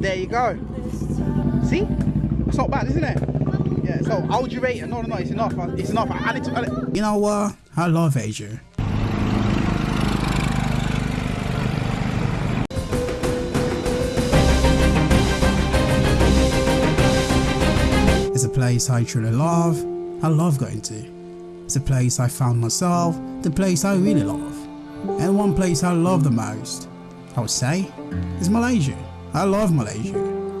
There you go. See? It's not bad, isn't it? Yeah, so how would you rate it? No, no, no, it's enough. It's enough. I need to. I need... You know what? I love Asia. It's a place I truly love. I love going to. It's a place I found myself, the place I really love. And one place I love the most, I would say, is Malaysia. I love Malaysia.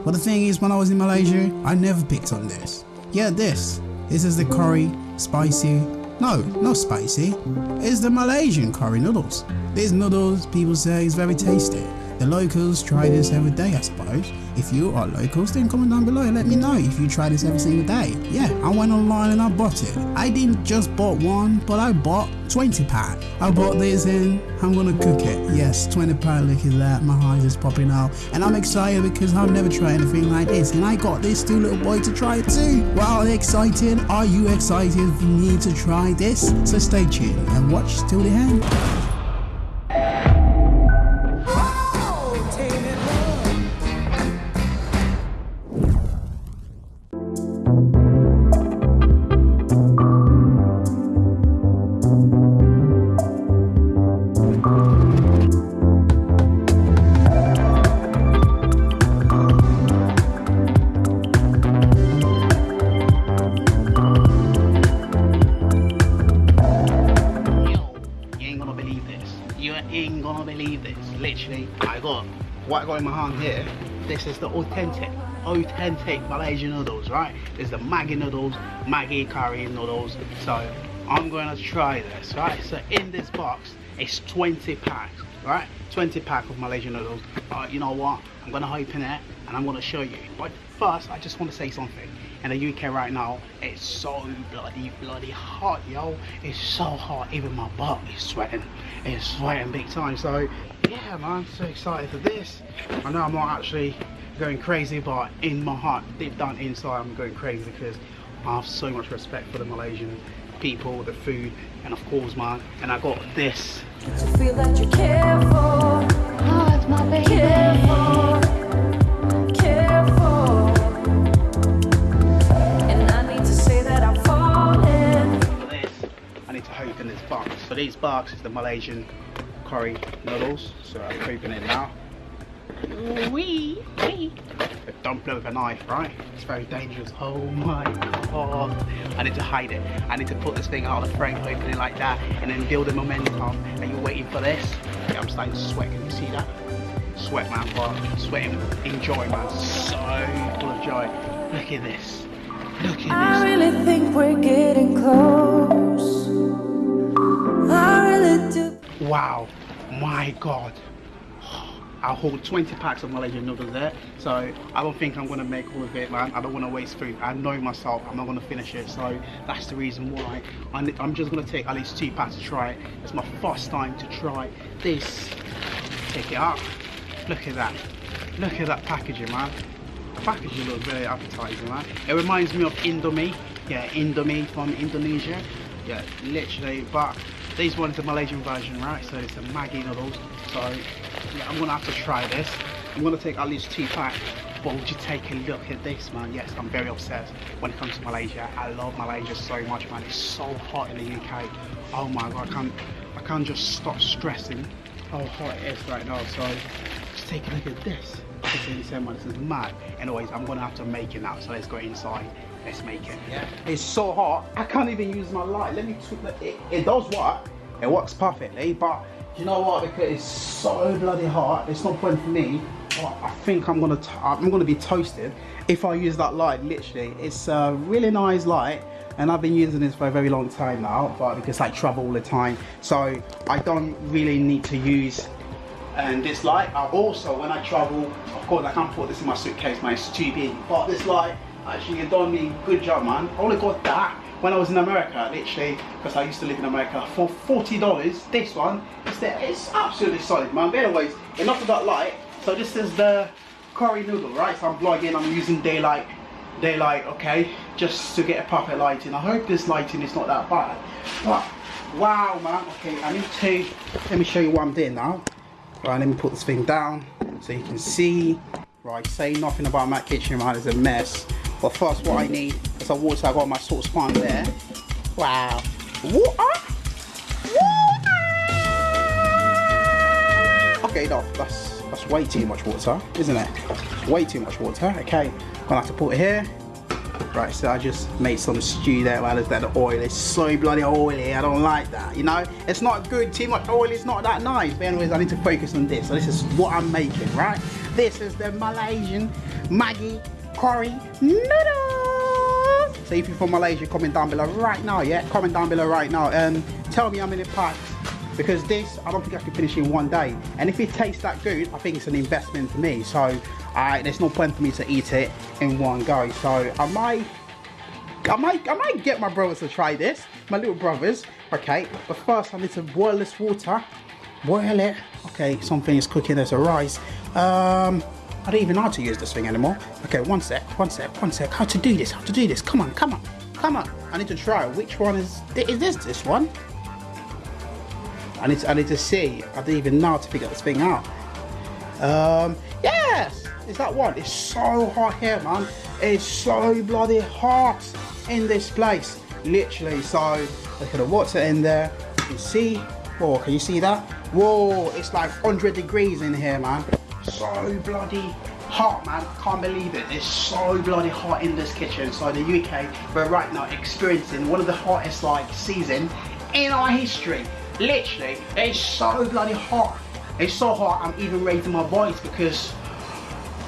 But the thing is, when I was in Malaysia, I never picked on this. Yeah, this. This is the curry, spicy. No, not spicy. It's the Malaysian curry noodles. These noodles, people say, is very tasty. The locals try this every day, I suppose. If you are locals, then comment down below and let me know if you try this every single day. Yeah, I went online and I bought it. I didn't just bought one, but I bought 20 pack. I bought this and I'm gonna cook it. Yes, 20 pack, look at that. My eyes is popping out. And I'm excited because I've never tried anything like this. And I got this two little boy to try it too. Well, excited? Are you excited for me to try this? So stay tuned and watch till the end. In my hand here, this is the authentic, authentic Malaysian noodles, right? Is the Maggi noodles, Maggi curry noodles. So I'm going to try this, right? So in this box, it's 20 packs, right? 20 pack of Malaysian noodles. Uh, you know what? I'm going to open it and I'm going to show you. But first, I just want to say something. In the UK right now, it's so bloody, bloody hot, yo. It's so hot. Even my butt is sweating. It's sweating big time. So yeah man so excited for this. I know i'm not actually going crazy but in my heart deep down inside i'm going crazy because i have so much respect for the malaysian people the food and of course man and i got this. To feel that you care for. Oh it's my baby. Care for, care for. And I need to say that This, I need to open this box. So these box is the Malaysian curry noodles. So I'm open it now. Wee, wee. Don't play with a knife, right? It's very dangerous. Oh my god. I need to hide it. I need to put this thing out of the frame, open it like that, and then build the momentum. Are you waiting for this? Yeah, I'm starting to sweat. Can you see that? Sweat, man. But sweating in joy, man. So full of joy. Look at this. Look at this. I really think we're getting close. I really do. Wow, my God. I'll hold 20 packs of Malaysian noodles there. So I don't think I'm gonna make all of it, man. I don't wanna waste food. I know myself, I'm not gonna finish it. So that's the reason why I'm just gonna take at least two packs to try it. It's my first time to try this. Take it out. Look at that. Look at that packaging, man. The packaging looks very appetizing, man. It reminds me of Indomie. Yeah, Indomie from Indonesia. Yeah, literally, but these ones are Malaysian version, right? So it's a Maggi noodles. So yeah, I'm gonna have to try this. I'm gonna take at least two packs. But would you take a look at this, man? Yes, I'm very obsessed when it comes to Malaysia. I love Malaysia so much, man. It's so hot in the UK. Oh my god, I can't, I can't just stop stressing how hot it is right now. So just take a look at this. This is mad. Anyways, I'm gonna have to make it now. So let's go inside let's make it. Yeah. It's so hot, I can't even use my light. Let me, it, it does work. It works perfectly, but you know what? Because it's so bloody hot, it's not point for me. I think I'm gonna, I'm gonna be toasted if I use that light. Literally, it's a really nice light, and I've been using this for a very long time now. But because I travel all the time, so I don't really need to use and this light I also when I travel of course I can't put this in my suitcase my it's too big but this light Actually, you've done me good job, man. I only got that when I was in America, literally, because I used to live in America, for $40. This one, it's, the, it's absolutely solid, man. But anyways, enough of that light. So this is the curry noodle, right? So I'm vlogging, I'm using daylight, daylight, okay, just to get a proper lighting. I hope this lighting is not that bad. But, wow, man. Okay, I need to, let me show you what I'm doing now. Right, let me put this thing down so you can see right? Say nothing about my kitchen, man. It's a mess. But first, what I mm. need is a water. I got my saucepan there. Wow. Water? Okay, no, that's that's way too much water, isn't it? Way too much water. Okay, gonna have to put it here. Right, so I just made some stew there while it's that the oil is so bloody oily. I don't like that, you know? It's not good, too much oil is not that nice. But anyways, I need to focus on this. So this is what I'm making, right? This is the Malaysian Maggi curry noodles. So if you're from Malaysia, comment down below right now, yeah? Comment down below right now. And tell me how many packs because this I don't think I can finish in one day. And if it tastes that good I think it's an investment for me. So uh, there's no point for me to eat it in one go. So I might I might I might get my brothers to try this. My little brothers. Okay but first I need to boil this water. Boil it. Okay something is cooking there's a rice. Um I don't even know how to use this thing anymore okay one sec one sec one sec how to do this how to do this come on come on come on I need to try which one is is this this one I need to, I need to see. I don't even know how to figure this thing out. Um, yes, is that one? It's so hot here, man. It's so bloody hot in this place, literally. So look at the water in there. You can see. Whoa, can you see that? Whoa, it's like 100 degrees in here, man. So bloody hot, man. Can't believe it. It's so bloody hot in this kitchen. So the UK, we're right now experiencing one of the hottest like season in our history. Literally, it's so bloody hot. It's so hot, I'm even raising my voice because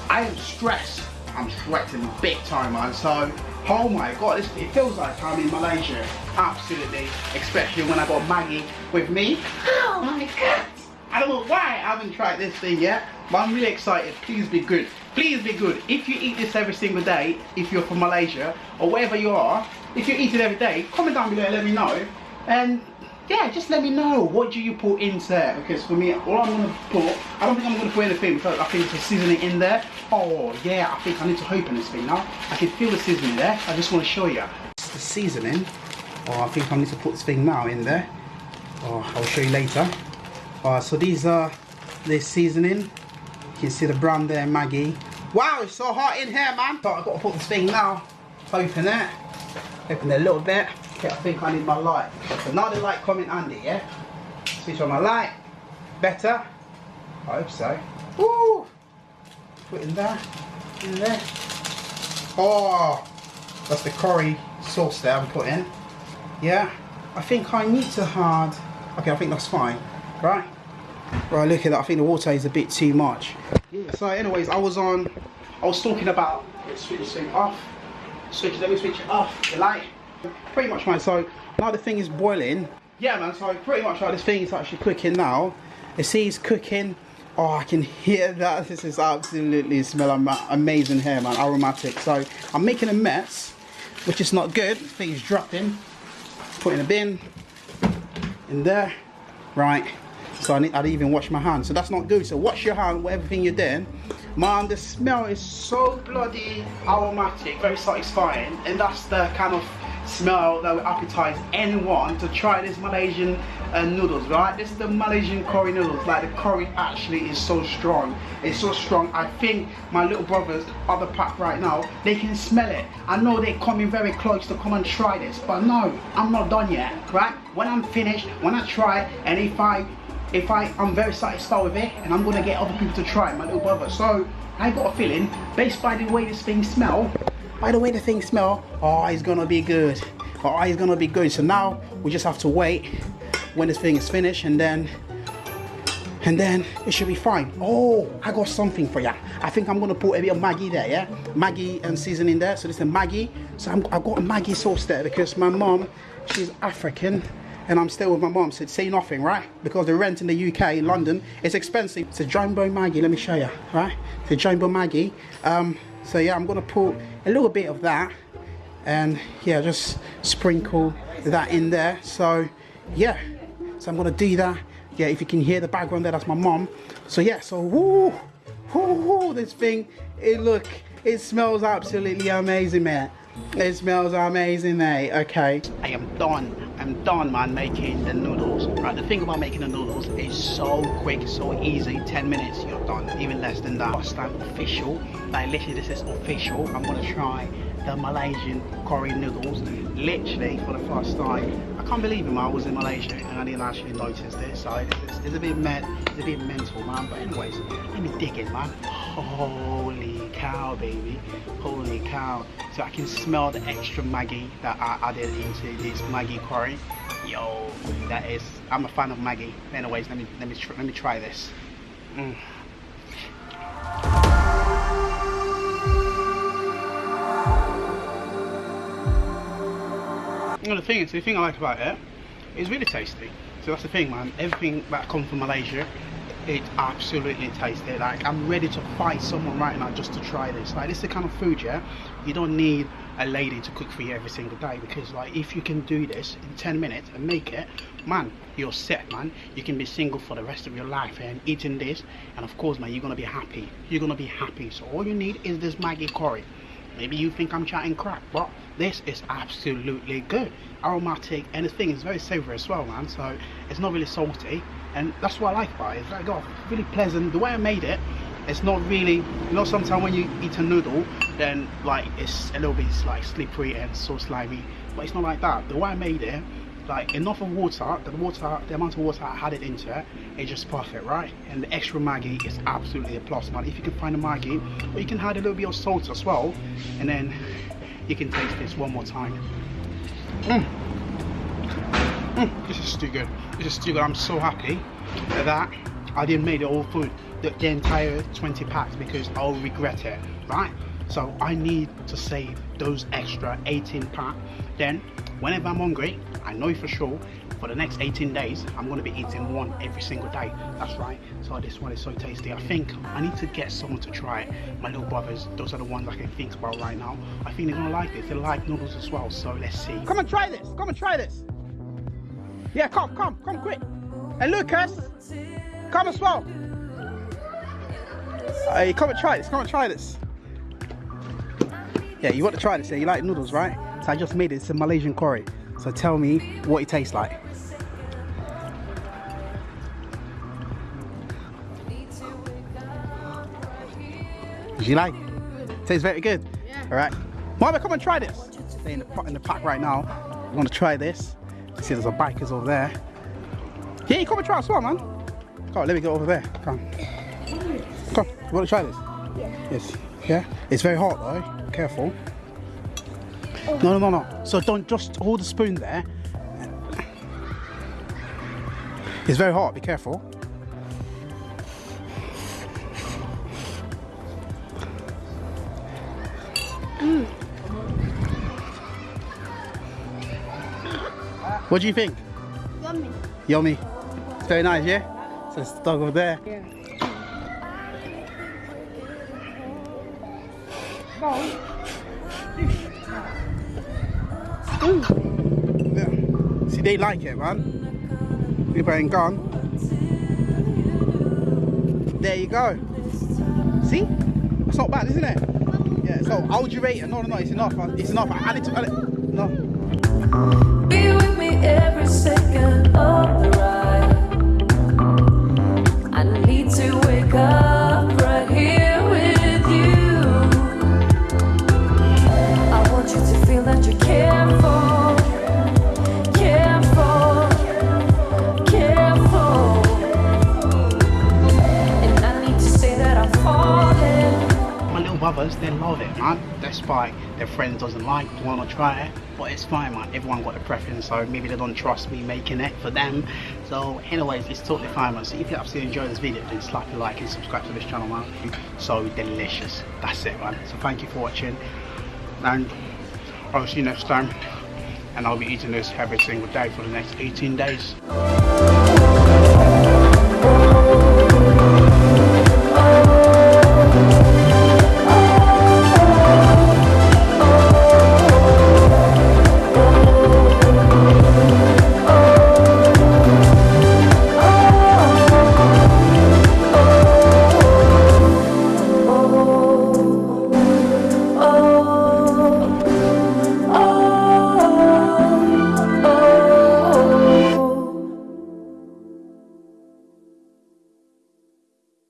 I am stressed. I'm sweating big time, man. So, oh my god, it feels like I'm in Malaysia. Absolutely. Especially when I got Maggi with me. Oh my god. I don't know why I haven't tried this thing yet, but I'm really excited. Please be good. Please be good. If you eat this every single day, if you're from Malaysia, or wherever you are, if you eat it every day, comment down below and let me know. And yeah, just let me know what do you put into there because for me, all I'm gonna put, I don't think I'm gonna put anything because I think it's seasoning in there. Oh yeah, I think I need to open this thing now. I can feel the seasoning there. I just want to show you the seasoning. Oh, I think I need to put this thing now in there. Oh, I'll show you later. Uh, so these are the seasoning. You can see the brand there, Maggi. Wow, it's so hot in here, man. So I've got to put this thing now. Open it. Open it a little bit. Okay, I think I need my light. So now the light coming handy, yeah? Switch on my light. Better? I hope so. Woo! Put in there. In there. Oh! That's the curry sauce there I'm putting. Yeah? I think I need to hard. Okay, I think that's fine. Right? Right, look at that. I think the water is a bit too much. Yeah. So anyways, I was on, I was talking about, let's switch this thing off. Switch, let me switch it off, the light. Pretty much man, so now the thing is boiling. Yeah man, so pretty much like this thing is actually cooking now. You see it's cooking. Oh, I can hear that. This is absolutely smell amazing here, man. Aromatic. So I'm making a mess, which is not good. This thing is dropping. Put in a bin. In there. Right. So I, need, I didn't even wash my hands. So that's not good. So wash your hand, whatever thing you're doing. Man, the smell is so bloody aromatic, very satisfying. And that's the kind of smell that will appetize anyone to try this Malaysian uh, noodles, right? This is the Malaysian curry noodles. Like the curry actually is so strong. It's so strong. I think my little brothers are the pack right now. They can smell it. I know they're coming very close to come and try this, but no, I'm not done yet, right? When I'm finished, when I try, and if I if I, I'm very satisfied with it and I'm gonna get other people to try it, my little brother. So I got a feeling, based by the way this thing smell, by the way the thing smell, oh, it's gonna be good. Oh, it's gonna be good. So now we just have to wait when this thing is finished and then and then it should be fine. Oh, I got something for ya. I think I'm gonna put a bit of Maggi there, yeah? Maggi and seasoning there. So this is Maggi. So I'm, I've got a Maggi sauce there because my mom, she's African and I'm still with my mom, so say nothing, right? Because the rent in the UK, in London, is expensive. It's a Jumbo Maggi, let me show you, right? It's a Jumbo Maggi. Um, so yeah, I'm gonna put a little bit of that and yeah, just sprinkle that in there. So yeah, so I'm gonna do that. Yeah, if you can hear the background there, that's my mom. So yeah, so whoo, whoo, whoo this thing, it look, it smells absolutely amazing, man. It smells amazing, mate. Okay, I am done am done man making the noodles right? The thing about making the noodles is so quick so easy. 10 minutes you're done. Even less than that. First time official. Like literally this is official. I'm gonna try the malaysian curry noodles. Literally for the first time. I can't believe it man i was in malaysia and i didn't actually notice this. So it's, it's a bit mad it's a bit mental man. But anyways let me dig in man. Holy cow baby. Holy cow so i can smell the extra Maggi that i added into this Maggi curry yo that is i'm a fan of Maggi. anyways let me let me let me try this mm. The thing is, the thing I like about it, it's really tasty. So that's the thing, man. Everything that comes from Malaysia, it absolutely tasty. Like I'm ready to fight someone right now just to try this. Like this is the kind of food, yeah. You don't need a lady to cook for you every single day because like if you can do this in 10 minutes and make it, man, you're set, man. You can be single for the rest of your life and eating this, and of course, man, you're gonna be happy. You're gonna be happy. So all you need is this maggi curry. Maybe you think I'm chatting crap, but this is absolutely good. Aromatic, and the thing is very savory as well, man. So it's not really salty and that's what I like about it. It's like oh, really pleasant. The way I made it, it's not really you know sometimes when you eat a noodle then like it's a little bit like slippery and so slimy but it's not like that the way I made it like enough of water the water the amount of water I it into it is just perfect right and the extra Maggi is absolutely a plus man if you can find a Maggi or you can add a little bit of salt as well and then you can taste this one more time mm. Mm, this is too good. This is too good. I'm so happy that I didn't make the whole food, the, the entire 20 packs because I'll regret it, right? So I need to save those extra 18 pack. Then whenever I'm hungry, I know for sure for the next 18 days I'm to be eating one every single day. That's right. So this one is so tasty. I think I need to get someone to try it. My little brothers those are the ones I can think about right now. I think they're gonna like this they like noodles as well. So let's see. Come and try this. Come and try this yeah, come, come, come quick. And Lucas, come as well. Hey, come and try this, come and try this. Yeah, you want to try this, yeah? You like noodles, right? So I just made it, it's a Malaysian curry. So tell me what it tastes like. Did you like? It Tastes very good. Yeah. All right. Mama, come and try this. Stay in the, in the pack right now. You want to try this? See, there's a bikers over there. Yeah, you come and try as well, man. Come on, let me go over there. Come. Come, you want to try this? Yeah. Yes. Yeah? It's very hot though. Careful. Oh. No, no, no, no. So don't just hold the spoon there. It's very hot, be careful. What do you think? Yummy. Yummy. It's very nice, yeah? So it's the dog over there. Yeah. yeah. See, they like it, man. People ain't gone. There you go. See? It's not bad, isn't it? Yeah, so how would you rate it? No, no, no, it's enough. It's enough. I need to, add it. No every second of the ride. I need to brothers, they love it, man. Despite their friends doesn't like, want to try it but it's fine man. Everyone got a preference so maybe they don't trust me making it for them. So anyways it's totally fine man. So if you absolutely enjoy this video then slap a like and subscribe to this channel man. So delicious. That's it man. So thank you for watching. And i'll see you next time. And i'll be eating this every single day for the next 18 days